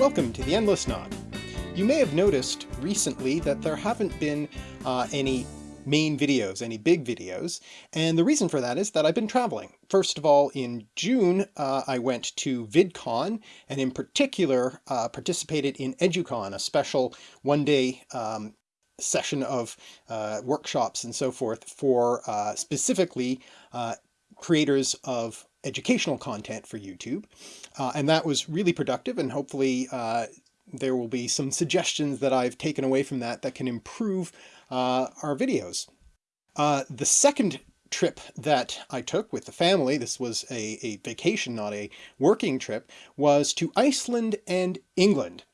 Welcome to the Endless Knot. You may have noticed recently that there haven't been uh, any main videos, any big videos, and the reason for that is that I've been traveling. First of all, in June uh, I went to VidCon, and in particular uh, participated in EduCon, a special one-day um, session of uh, workshops and so forth for uh, specifically uh, creators of educational content for YouTube. Uh, and that was really productive and hopefully uh, there will be some suggestions that I've taken away from that that can improve uh, our videos. Uh, the second trip that I took with the family, this was a, a vacation, not a working trip, was to Iceland and England.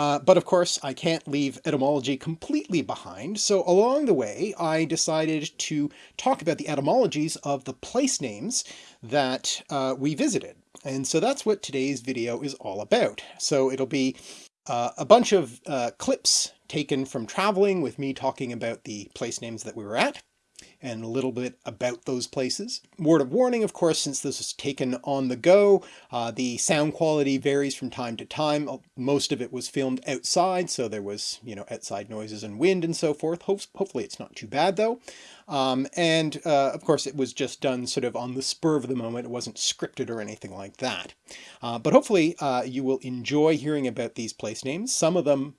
Uh, but of course I can't leave etymology completely behind, so along the way I decided to talk about the etymologies of the place names that uh, we visited. And so that's what today's video is all about. So it'll be uh, a bunch of uh, clips taken from traveling with me talking about the place names that we were at, and a little bit about those places. Word of warning, of course, since this was taken on the go, uh, the sound quality varies from time to time. Uh, most of it was filmed outside, so there was, you know, outside noises and wind and so forth. Ho hopefully it's not too bad though. Um, and uh, of course it was just done sort of on the spur of the moment. It wasn't scripted or anything like that. Uh, but hopefully uh, you will enjoy hearing about these place names. Some of them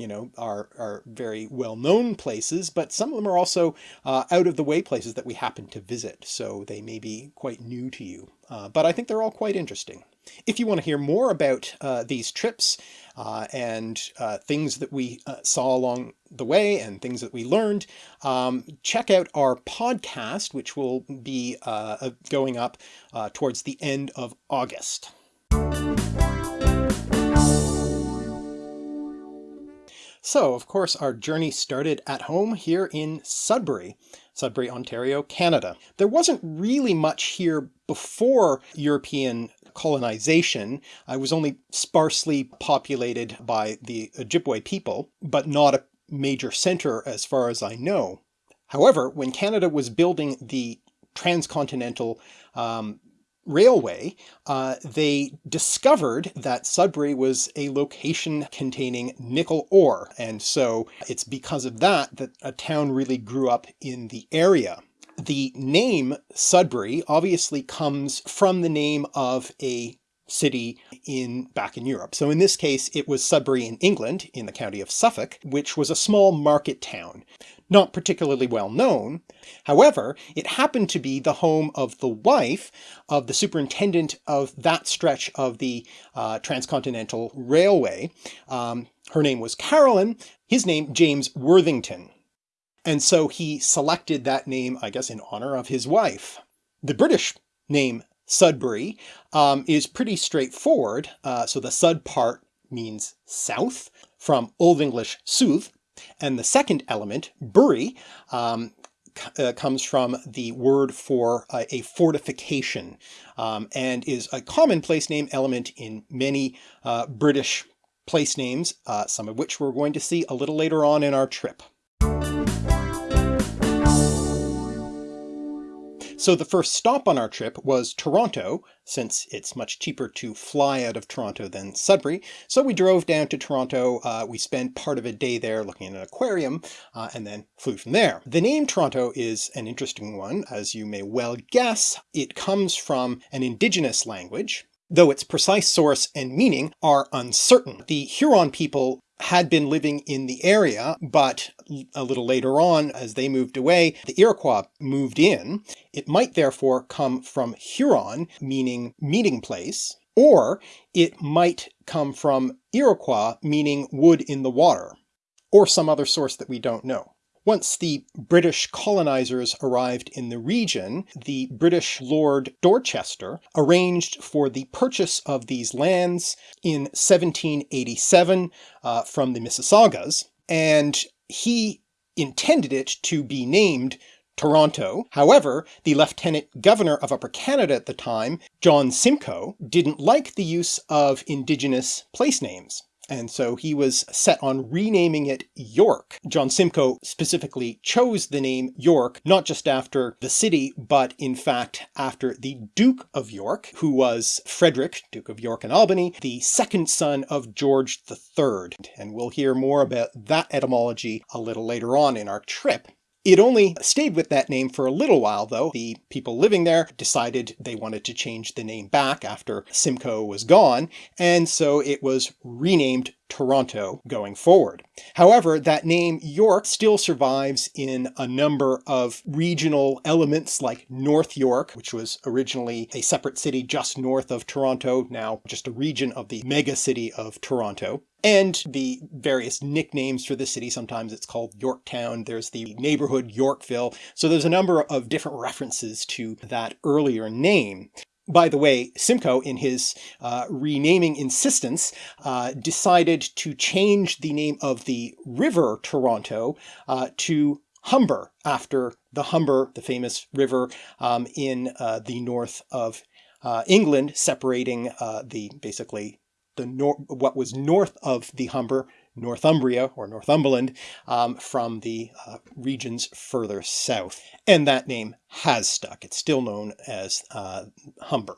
you know, are, are very well-known places, but some of them are also uh, out of the way places that we happen to visit. So they may be quite new to you, uh, but I think they're all quite interesting. If you want to hear more about uh, these trips uh, and uh, things that we uh, saw along the way and things that we learned, um, check out our podcast, which will be going up towards the end of August. So of course our journey started at home here in Sudbury, Sudbury, Ontario, Canada. There wasn't really much here before European colonization. I was only sparsely populated by the Ojibwe people, but not a major center as far as I know. However, when Canada was building the transcontinental um, railway, uh, they discovered that Sudbury was a location containing nickel ore. And so it's because of that that a town really grew up in the area. The name Sudbury obviously comes from the name of a city in back in Europe. So in this case, it was Sudbury in England, in the county of Suffolk, which was a small market town. Not particularly well known. However, it happened to be the home of the wife of the superintendent of that stretch of the uh, Transcontinental Railway. Um, her name was Carolyn, his name James Worthington. And so he selected that name, I guess, in honor of his wife. The British name Sudbury um, is pretty straightforward. Uh, so the Sud part means south from Old English South, and the second element, Bury, um, uh, comes from the word for uh, a fortification um, and is a common place name element in many uh, British place names, uh, some of which we're going to see a little later on in our trip. So the first stop on our trip was Toronto, since it's much cheaper to fly out of Toronto than Sudbury. So we drove down to Toronto, uh, we spent part of a day there looking at an aquarium, uh, and then flew from there. The name Toronto is an interesting one, as you may well guess. It comes from an indigenous language, though its precise source and meaning are uncertain. The Huron people had been living in the area, but a little later on, as they moved away, the Iroquois moved in. It might therefore come from Huron, meaning meeting place, or it might come from Iroquois, meaning wood in the water, or some other source that we don't know. Once the British colonizers arrived in the region, the British Lord Dorchester arranged for the purchase of these lands in 1787 uh, from the Mississaugas, and he intended it to be named Toronto. However, the Lieutenant Governor of Upper Canada at the time, John Simcoe, didn't like the use of Indigenous place names. And so he was set on renaming it York. John Simcoe specifically chose the name York not just after the city, but in fact after the Duke of York, who was Frederick, Duke of York and Albany, the second son of George III. And we'll hear more about that etymology a little later on in our trip. It only stayed with that name for a little while though. The people living there decided they wanted to change the name back after Simcoe was gone, and so it was renamed Toronto going forward. However, that name York still survives in a number of regional elements like North York, which was originally a separate city just north of Toronto, now just a region of the mega city of Toronto. And the various nicknames for the city, sometimes it's called Yorktown, there's the neighborhood Yorkville, so there's a number of different references to that earlier name. By the way, Simcoe, in his uh, renaming insistence, uh, decided to change the name of the river Toronto uh, to Humber, after the Humber, the famous river um, in uh, the north of uh, England, separating uh, the basically the what was north of the Humber Northumbria or Northumberland um, from the uh, regions further south. And that name has stuck. It's still known as uh, Humber.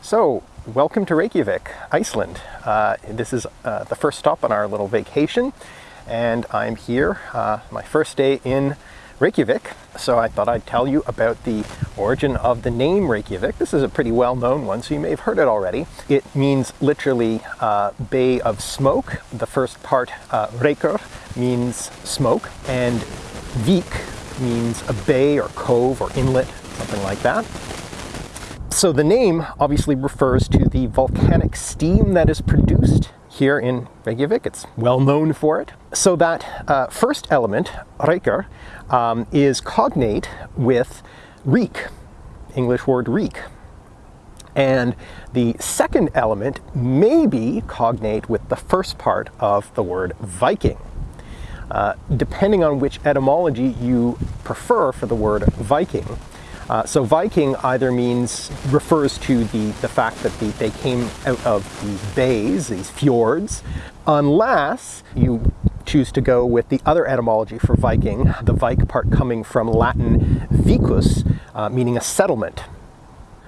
So, welcome to Reykjavik, Iceland. Uh, this is uh, the first stop on our little vacation, and I'm here, uh, my first day in Reykjavik. So I thought I'd tell you about the origin of the name Reykjavik. This is a pretty well-known one, so you may have heard it already. It means literally uh, Bay of Smoke. The first part, uh, means smoke, and Vik means a bay or cove or inlet, something like that. So the name obviously refers to the volcanic steam that is produced here in Reykjavik. It's well known for it. So that uh, first element, Reykr, um, is cognate with reek, English word reek. And the second element may be cognate with the first part of the word Viking. Uh, depending on which etymology you prefer for the word Viking. Uh, so Viking either means, refers to the, the fact that the, they came out of these bays, these fjords, unless you choose to go with the other etymology for Viking, the Vik part coming from Latin vicus, uh, meaning a settlement.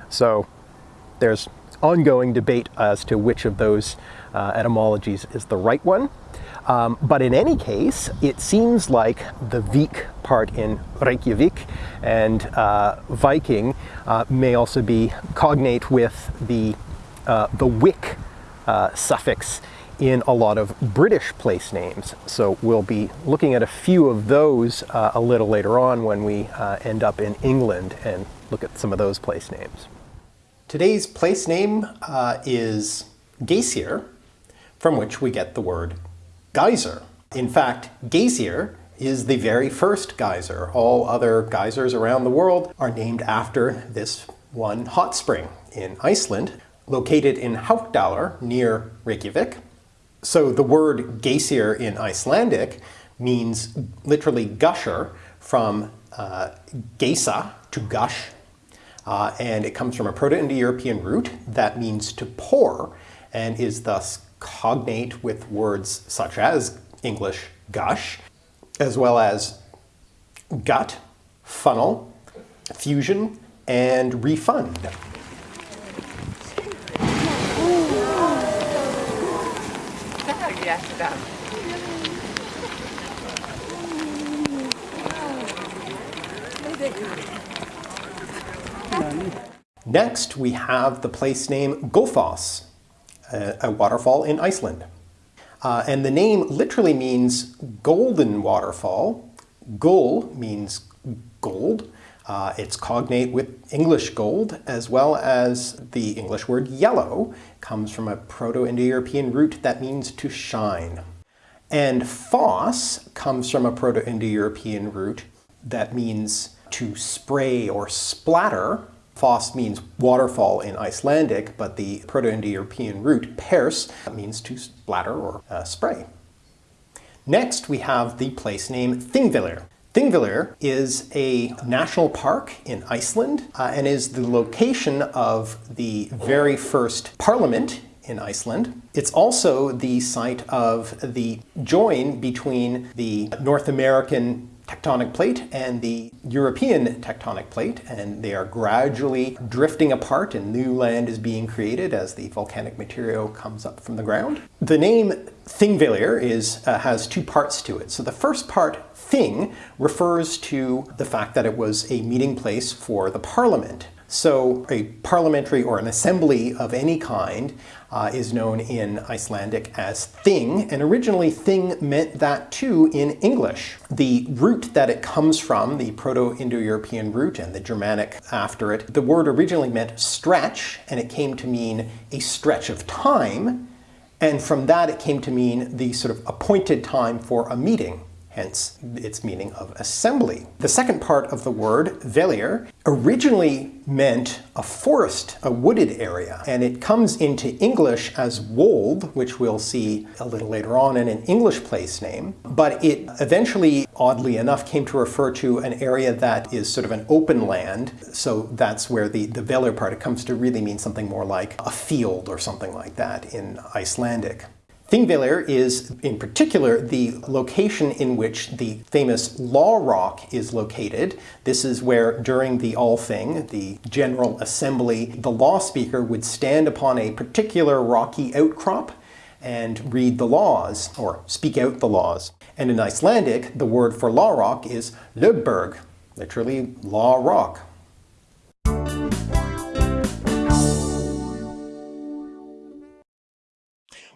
So there's ongoing debate as to which of those uh, etymologies is the right one. Um, but in any case, it seems like the Vik part in Reykjavik and uh, Viking uh, may also be cognate with the, uh, the wick uh, suffix in a lot of British place names. So we'll be looking at a few of those uh, a little later on when we uh, end up in England and look at some of those place names. Today's place name is Geysir, from which we get the word geyser. In fact, Geysir is the very first geyser. All other geysers around the world are named after this one hot spring in Iceland, located in Haukadalur near Reykjavik. So the word geysir in Icelandic means literally gusher from uh, geisa, to gush, uh, and it comes from a Proto-Indo-European root that means to pour and is thus cognate with words such as English gush, as well as gut, funnel, fusion, and refund. Next, we have the place name Gullfoss, a, a waterfall in Iceland. Uh, and the name literally means golden waterfall. Gull means gold. Uh, it's cognate with English gold, as well as the English word yellow comes from a Proto-Indo-European root that means to shine. And foss comes from a Proto-Indo-European root that means to spray or splatter. Foss means waterfall in Icelandic, but the Proto-Indo-European root pers means to splatter or uh, spray. Next, we have the place name Thingvellir. Thingvellir is a national park in Iceland uh, and is the location of the very first parliament in Iceland. It's also the site of the join between the North American tectonic plate and the European tectonic plate, and they are gradually drifting apart and new land is being created as the volcanic material comes up from the ground. The name Thingvellir is, uh, has two parts to it. So the first part, Thing, refers to the fact that it was a meeting place for the parliament. So a parliamentary or an assembly of any kind uh, is known in Icelandic as thing, and originally thing meant that too in English. The root that it comes from, the Proto-Indo-European root and the Germanic after it, the word originally meant stretch, and it came to mean a stretch of time, and from that it came to mean the sort of appointed time for a meeting hence its meaning of assembly. The second part of the word, vellir, originally meant a forest, a wooded area, and it comes into English as wold, which we'll see a little later on in an English place name, but it eventually, oddly enough, came to refer to an area that is sort of an open land, so that's where the, the part, it comes to really mean something more like a field or something like that in Icelandic. Thingvellir is, in particular, the location in which the famous Law Rock is located. This is where, during the Althing, the General Assembly, the law speaker would stand upon a particular rocky outcrop and read the laws, or speak out the laws. And in Icelandic, the word for Law Rock is Lögberg, literally Law Rock.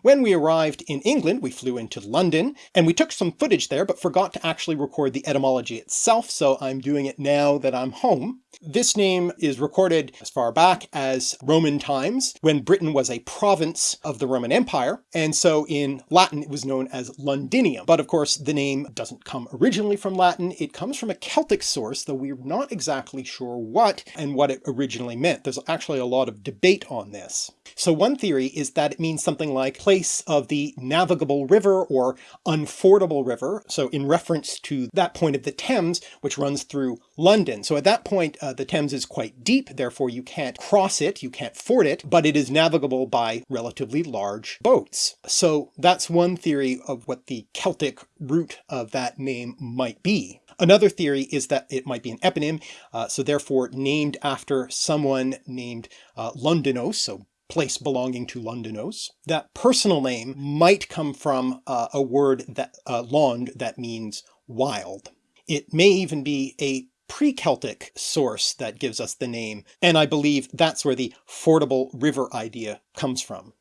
When we arrived in England, we flew into London, and we took some footage there, but forgot to actually record the etymology itself, so I'm doing it now that I'm home. This name is recorded as far back as Roman times, when Britain was a province of the Roman Empire, and so in Latin it was known as Londinium. But of course the name doesn't come originally from Latin, it comes from a Celtic source, though we're not exactly sure what and what it originally meant. There's actually a lot of debate on this. So one theory is that it means something like place of the navigable river or unfordable river, so in reference to that point of the Thames which runs through London. So at that point uh, the Thames is quite deep, therefore you can't cross it, you can't ford it, but it is navigable by relatively large boats. So that's one theory of what the Celtic root of that name might be. Another theory is that it might be an eponym, uh, so therefore named after someone named uh, Londinos, so place belonging to Londinos. That personal name might come from uh, a word that uh, Lond that means wild. It may even be a pre-Celtic source that gives us the name, and I believe that's where the fordable river idea comes from.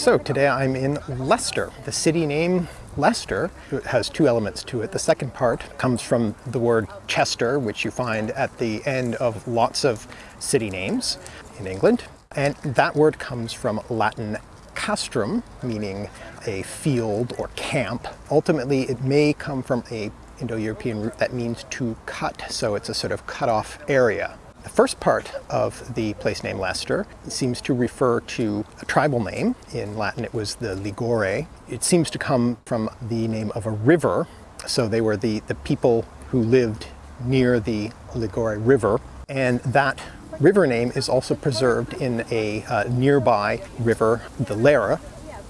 So today I'm in Leicester. The city name Leicester has two elements to it. The second part comes from the word Chester, which you find at the end of lots of city names in England. And that word comes from Latin castrum, meaning a field or camp. Ultimately, it may come from a Indo-European root that means to cut, so it's a sort of cut off area. The first part of the place name Leicester seems to refer to a tribal name. In Latin it was the Ligure. It seems to come from the name of a river. So they were the, the people who lived near the Ligure River. And that river name is also preserved in a uh, nearby river, the Lera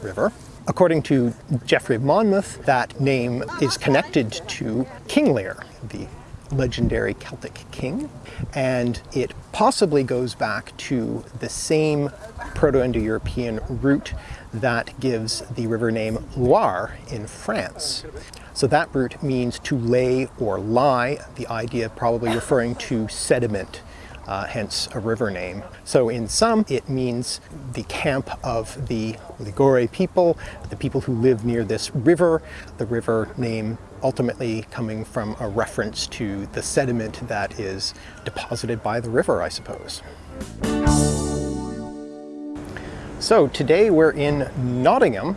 River. According to Geoffrey of Monmouth, that name is connected to King Lear, the legendary Celtic king, and it possibly goes back to the same Proto-Indo-European root that gives the river name Loire in France. So that root means to lay or lie, the idea probably referring to sediment uh, hence a river name. So in some, it means the camp of the Ligure people, the people who live near this river, the river name ultimately coming from a reference to the sediment that is deposited by the river, I suppose. So today we're in Nottingham.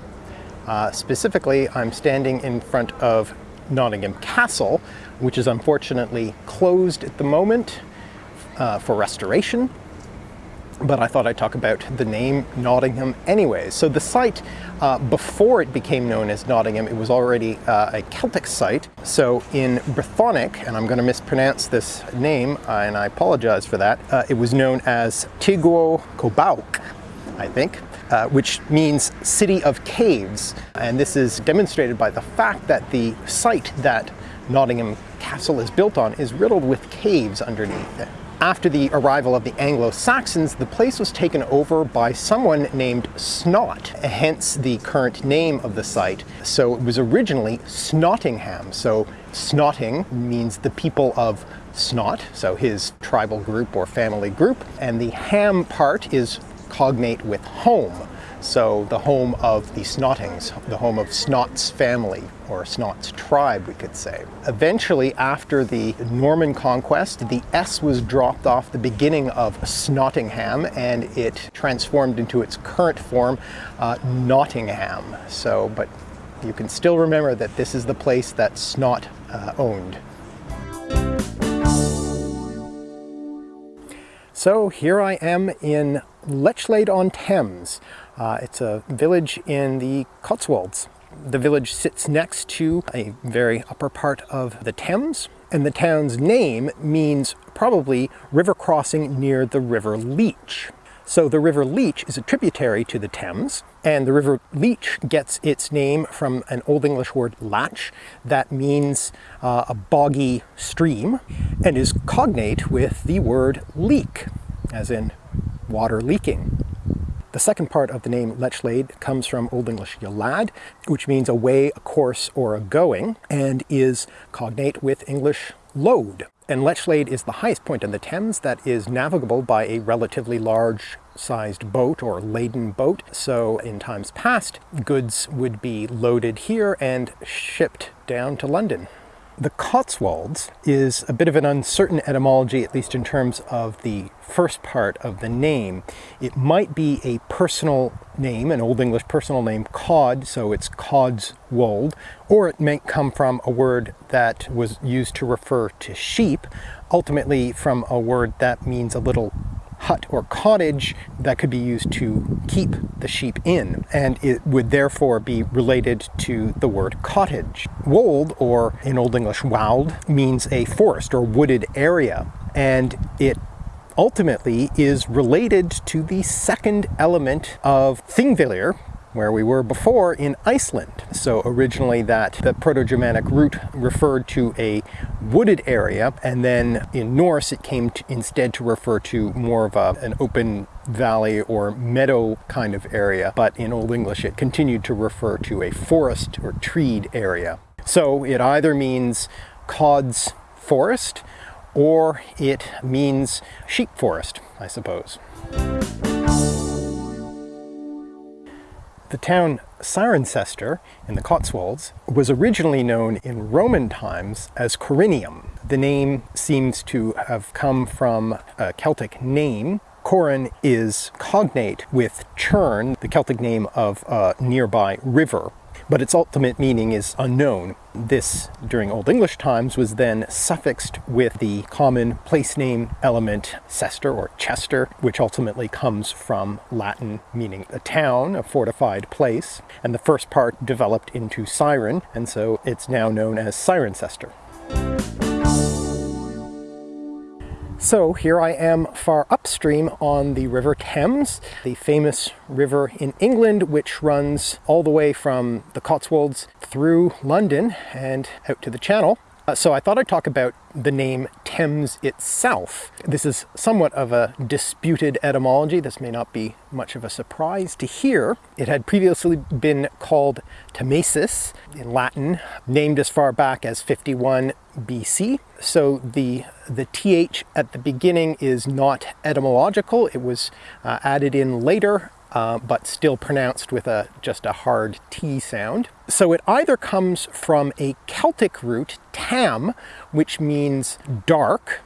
Uh, specifically, I'm standing in front of Nottingham Castle, which is unfortunately closed at the moment uh, for restoration. but I thought I'd talk about the name Nottingham anyways. So the site, uh, before it became known as Nottingham, it was already uh, a Celtic site. So in Brythonic, and I'm going to mispronounce this name, uh, and I apologize for that, uh, it was known as Tigguo Cobauc, I think. Uh, which means city of caves. And this is demonstrated by the fact that the site that Nottingham Castle is built on is riddled with caves underneath it. After the arrival of the Anglo-Saxons, the place was taken over by someone named Snot, hence the current name of the site. So it was originally Snottingham. So Snotting means the people of Snot, so his tribal group or family group, and the ham part is cognate with home. So the home of the Snottings, the home of Snot's family, or Snot's tribe, we could say. Eventually, after the Norman conquest, the S was dropped off the beginning of Snottingham, and it transformed into its current form, uh, Nottingham. So, but you can still remember that this is the place that Snot uh, owned. So here I am in Lechlade on Thames. Uh, it's a village in the Cotswolds. The village sits next to a very upper part of the Thames, and the town's name means probably river crossing near the River Leach. So the River Leach is a tributary to the Thames, and the River Leach gets its name from an Old English word latch that means uh, a boggy stream and is cognate with the word leak, as in water leaking. The second part of the name Lechlade comes from Old English Yolad, which means a way, a course, or a going, and is cognate with English load. And Lechlade is the highest point in the Thames that is navigable by a relatively large sized boat or laden boat. So in times past, goods would be loaded here and shipped down to London. The Cotswolds is a bit of an uncertain etymology, at least in terms of the first part of the name. It might be a personal name, an Old English personal name, Cod, so it's Codswold, or it may come from a word that was used to refer to sheep, ultimately from a word that means a little hut or cottage that could be used to keep the sheep in, and it would therefore be related to the word cottage. Wold, or in Old English wald, means a forest or wooded area, and it ultimately is related to the second element of Thingvellir, where we were before in Iceland. So originally that the Proto-Germanic root referred to a wooded area, and then in Norse it came to, instead to refer to more of a, an open valley or meadow kind of area, but in Old English it continued to refer to a forest or treed area. So it either means Cod's forest, or it means sheep forest, I suppose. The town Cirencester in the Cotswolds was originally known in Roman times as Corinium. The name seems to have come from a Celtic name. Corin is cognate with Churn, the Celtic name of a nearby river but its ultimate meaning is unknown. This, during Old English times, was then suffixed with the common place name element cester or chester, which ultimately comes from Latin meaning a town, a fortified place, and the first part developed into Ciren, and so it's now known as Cirencester. So here I am far upstream on the River Thames, the famous river in England which runs all the way from the Cotswolds through London and out to the Channel. Uh, so I thought I'd talk about the name Thames itself. This is somewhat of a disputed etymology. This may not be much of a surprise to hear. It had previously been called Thamesis in Latin, named as far back as 51 BC. So the, the th at the beginning is not etymological. It was uh, added in later uh, but still pronounced with a just a hard T sound. So it either comes from a Celtic root, tam, which means dark,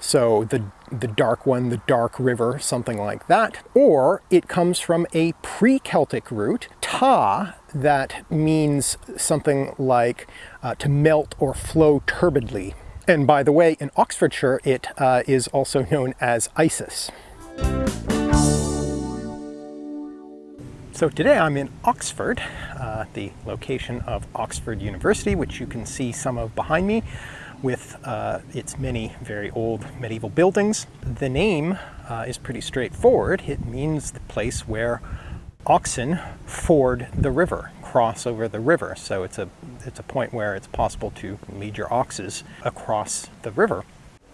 so the, the dark one, the dark river, something like that, or it comes from a pre-Celtic root, ta, that means something like uh, to melt or flow turbidly. And by the way, in Oxfordshire, it uh, is also known as Isis. So today I'm in Oxford, uh, the location of Oxford University, which you can see some of behind me with uh, its many very old medieval buildings. The name uh, is pretty straightforward. It means the place where oxen ford the river, cross over the river. So it's a, it's a point where it's possible to lead your oxes across the river.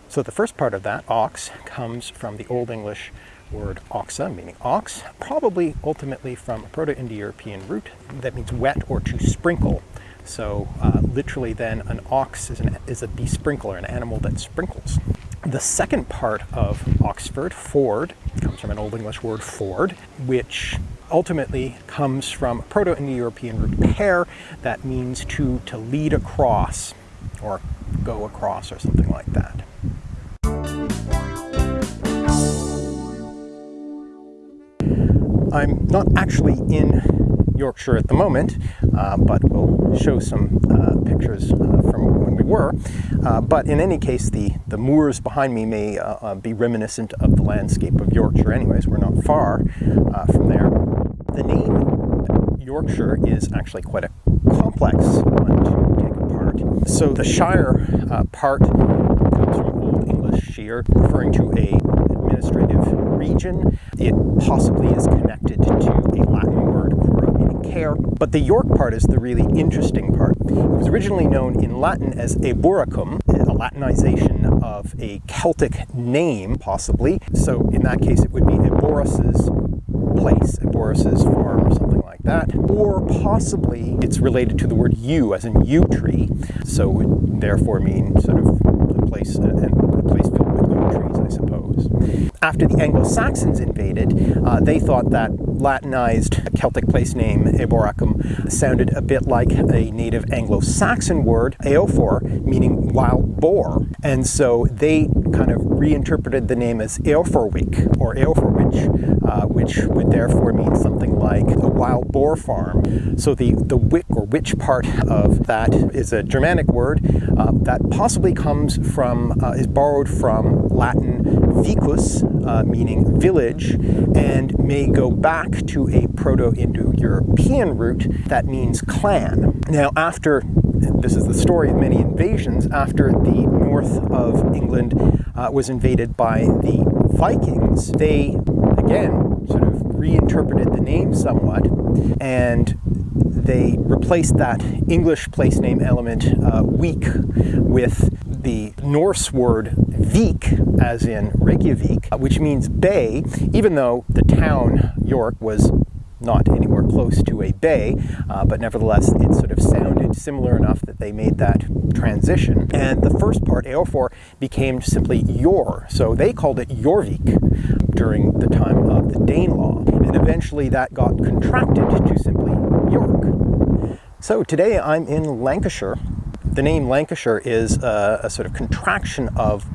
So the first part of that, ox, comes from the Old English word oxa, meaning ox, probably ultimately from a Proto-Indo-European root that means wet or to sprinkle. So uh, literally then an ox is, an, is a besprinkler, an animal that sprinkles. The second part of Oxford, ford, comes from an Old English word ford, which ultimately comes from Proto-Indo-European root pair that means to, to lead across or go across or something like that. I'm not actually in Yorkshire at the moment, uh, but we'll show some uh, pictures uh, from when we were. Uh, but in any case, the, the moors behind me may uh, uh, be reminiscent of the landscape of Yorkshire anyways. We're not far from there. The name Yorkshire is actually quite a complex one to take apart. So the Shire part comes from Old English shire, referring to a administrative region. It possibly is connected to a Latin word, cura, meaning care. But the York part is the really interesting part. It was originally known in Latin as Eboracum, a Latinization of a Celtic name, possibly. So in that case, it would be Eborus's place, Eborus's farm or something like that. Or possibly it's related to the word yew, as in yew tree. So it would therefore mean sort of a place, a, a place trees, I suppose. After the Anglo-Saxons invaded, uh, they thought that Latinized Celtic place name Eboracum sounded a bit like a native Anglo-Saxon word, Eofor, meaning wild boar. And so they kind of reinterpreted the name as Eoforwick or Eoforwich, uh, which would therefore mean something like a wild boar farm. So the, the wick or witch part of that is a Germanic word uh, that possibly comes from, uh, is borrowed from Latin vicus, uh, meaning village, and may go back to a Proto-Indo-European root that means clan. Now after, this is the story of many invasions, after the north of England uh, was invaded by the Vikings, they again sort of reinterpreted the name somewhat and they replaced that English place name element uh, week with the Norse word Vik, as in Reykjavik, which means bay, even though the town York was not anywhere close to a bay, uh, but nevertheless it sort of sounded similar enough that they made that transition. And the first part, Eofor, became simply Yor, so they called it Jorvik during the time of the Danelaw, and eventually that got contracted to simply York. So today I'm in Lancashire, the name Lancashire is a, a sort of contraction of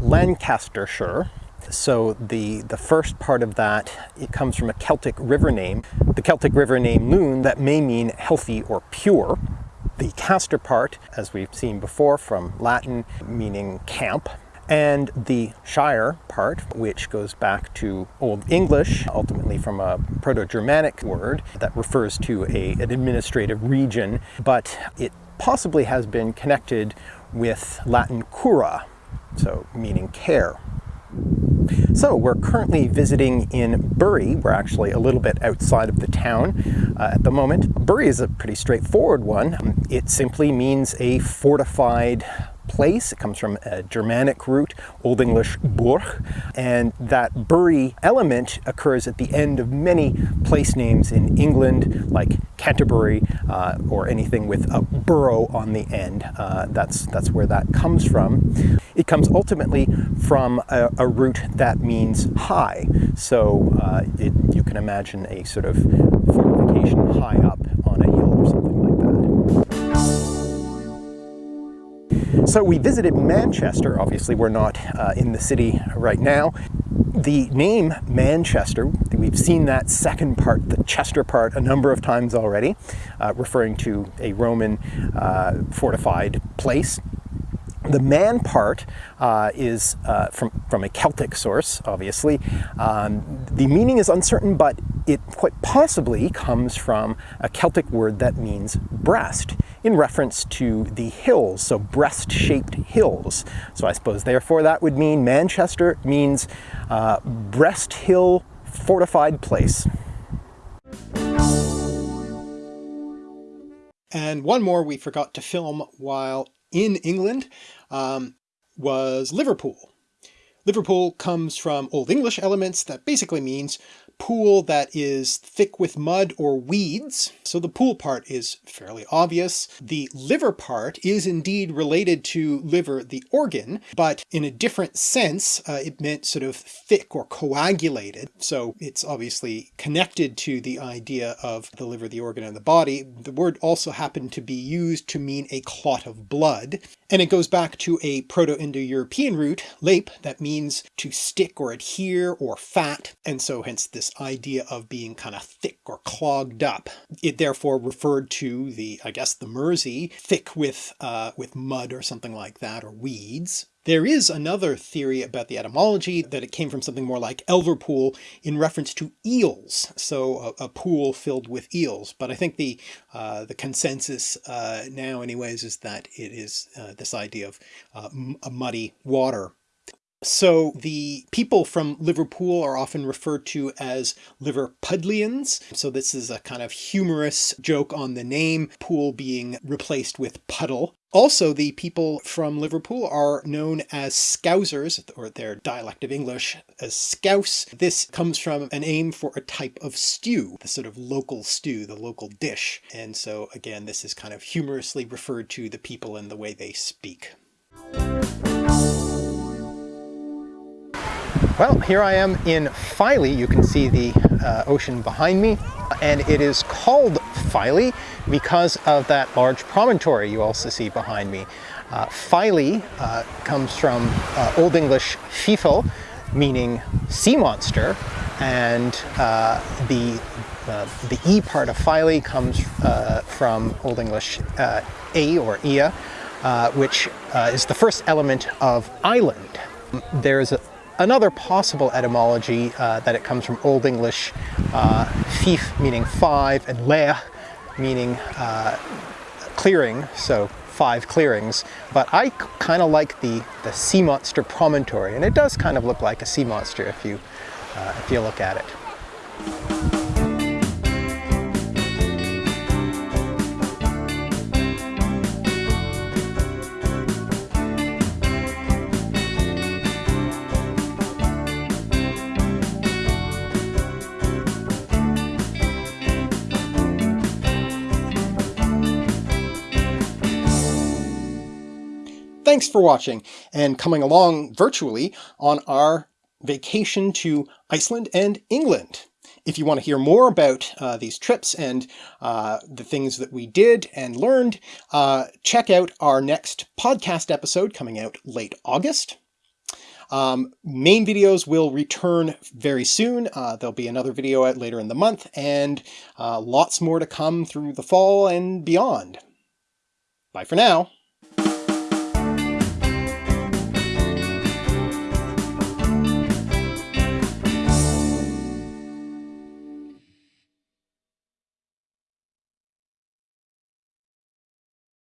Lancastershire, so the, the first part of that, it comes from a Celtic river name, the Celtic river name Lune, that may mean healthy or pure. The Castor part, as we've seen before from Latin, meaning camp. And the Shire part, which goes back to Old English, ultimately from a Proto-Germanic word that refers to a, an administrative region, but it possibly has been connected with Latin cura, so meaning care. So we're currently visiting in Bury. We're actually a little bit outside of the town uh, at the moment. Bury is a pretty straightforward one. It simply means a fortified place. It comes from a Germanic root, Old English burg, and that bury element occurs at the end of many place names in England, like Canterbury, uh, or anything with a borough on the end. Uh, that's, that's where that comes from. It comes ultimately from a, a root that means high. So uh, it, you can imagine a sort of fortification high up on a hill or something So we visited Manchester. Obviously, we're not uh, in the city right now. The name Manchester, we've seen that second part, the Chester part, a number of times already, uh, referring to a Roman uh, fortified place. The man part uh, is uh, from, from a Celtic source, obviously. Um, the meaning is uncertain, but it quite possibly comes from a Celtic word that means breast, in reference to the hills, so breast-shaped hills. So I suppose therefore that would mean Manchester means uh, breast hill fortified place. And one more we forgot to film while in England um, was Liverpool. Liverpool comes from Old English elements that basically means pool that is thick with mud or weeds. So the pool part is fairly obvious. The liver part is indeed related to liver, the organ, but in a different sense, uh, it meant sort of thick or coagulated. So it's obviously connected to the idea of the liver, the organ, and the body. The word also happened to be used to mean a clot of blood. And it goes back to a Proto-Indo-European root, leip, that means to stick or adhere or fat. And so hence this idea of being kind of thick or clogged up. It therefore referred to the, I guess, the Mersey, thick with, uh, with mud or something like that, or weeds. There is another theory about the etymology that it came from something more like Elverpool in reference to eels, so a, a pool filled with eels. But I think the uh, the consensus uh, now anyways is that it is uh, this idea of uh, a muddy water so the people from Liverpool are often referred to as Liverpudlians. So this is a kind of humorous joke on the name, pool being replaced with puddle. Also, the people from Liverpool are known as Scousers, or their dialect of English as Scouse. This comes from a name for a type of stew, the sort of local stew, the local dish. And so again, this is kind of humorously referred to the people and the way they speak. Well, here I am in Filey. You can see the uh, ocean behind me. And it is called Filey because of that large promontory you also see behind me. Uh, Filey uh, comes from uh, Old English fifel, meaning sea monster, and uh, the uh, the E part of Filey comes uh, from Old English A or Ia, which is the first element of island. There's a, Another possible etymology uh, that it comes from Old English uh, fif meaning five and leh meaning uh, clearing, so five clearings. But I kind of like the, the sea monster promontory and it does kind of look like a sea monster if you, uh, if you look at it. Thanks for watching and coming along virtually on our vacation to Iceland and England. If you want to hear more about uh, these trips and uh, the things that we did and learned, uh, check out our next podcast episode coming out late August. Um, main videos will return very soon. Uh, there'll be another video out later in the month and uh, lots more to come through the fall and beyond. Bye for now.